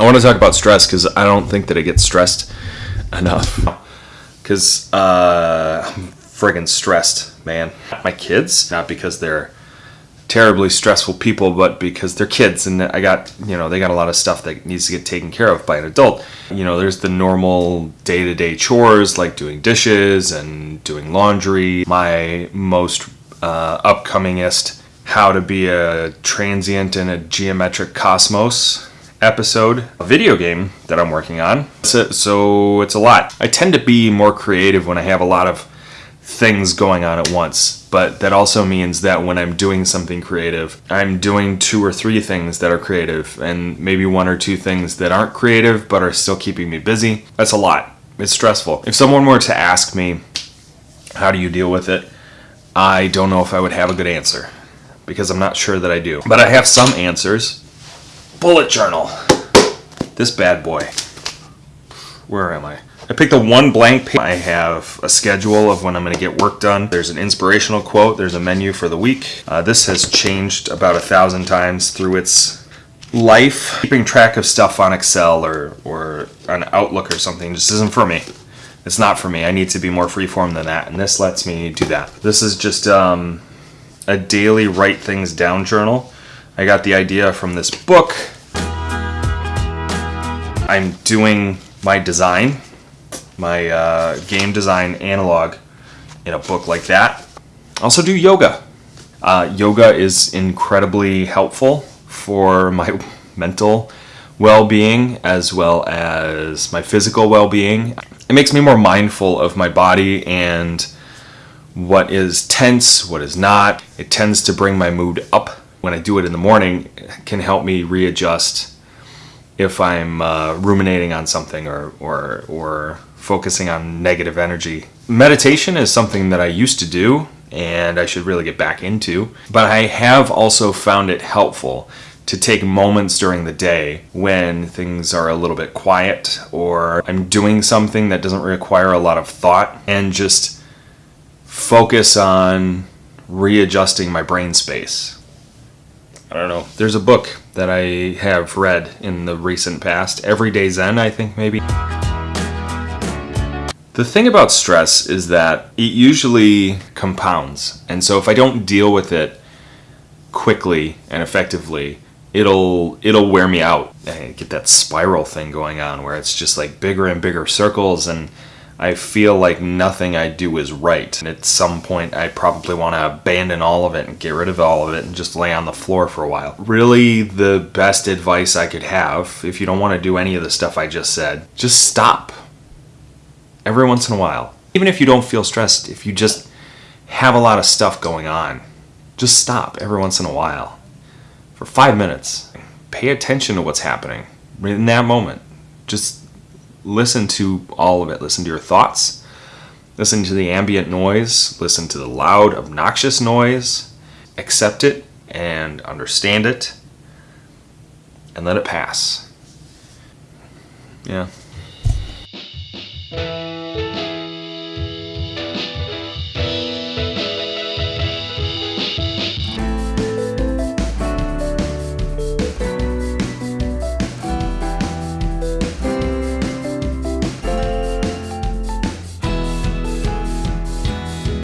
I want to talk about stress because I don't think that it gets stressed enough. Because uh, I'm friggin' stressed, man. My kids, not because they're terribly stressful people, but because they're kids and I got, you know, they got a lot of stuff that needs to get taken care of by an adult. You know, there's the normal day to day chores like doing dishes and doing laundry. My most uh, upcomingest How to Be a Transient in a Geometric Cosmos episode, a video game that I'm working on. So it's a lot. I tend to be more creative when I have a lot of things going on at once, but that also means that when I'm doing something creative, I'm doing two or three things that are creative and maybe one or two things that aren't creative but are still keeping me busy. That's a lot. It's stressful. If someone were to ask me, how do you deal with it? I don't know if I would have a good answer because I'm not sure that I do. But I have some answers bullet journal. This bad boy. Where am I? I picked the one blank page. I have a schedule of when I'm going to get work done. There's an inspirational quote. There's a menu for the week. Uh, this has changed about a thousand times through its life. Keeping track of stuff on Excel or, or on Outlook or something just isn't for me. It's not for me. I need to be more freeform than that, and this lets me do that. This is just um, a daily write things down journal. I got the idea from this book. I'm doing my design, my uh, game design analog in a book like that. Also do yoga. Uh, yoga is incredibly helpful for my mental well-being as well as my physical well-being. It makes me more mindful of my body and what is tense, what is not. It tends to bring my mood up when I do it in the morning can help me readjust if I'm uh, ruminating on something or, or, or focusing on negative energy. Meditation is something that I used to do and I should really get back into, but I have also found it helpful to take moments during the day when things are a little bit quiet or I'm doing something that doesn't require a lot of thought and just focus on readjusting my brain space I don't know. There's a book that I have read in the recent past, Everyday Zen, I think maybe. The thing about stress is that it usually compounds. And so if I don't deal with it quickly and effectively, it'll it'll wear me out. I get that spiral thing going on where it's just like bigger and bigger circles and I feel like nothing I do is right. And at some point, I probably want to abandon all of it and get rid of all of it and just lay on the floor for a while. Really, the best advice I could have, if you don't want to do any of the stuff I just said, just stop. Every once in a while. Even if you don't feel stressed, if you just have a lot of stuff going on, just stop every once in a while. For five minutes. Pay attention to what's happening in that moment. Just listen to all of it. Listen to your thoughts. Listen to the ambient noise. Listen to the loud, obnoxious noise. Accept it and understand it and let it pass. Yeah.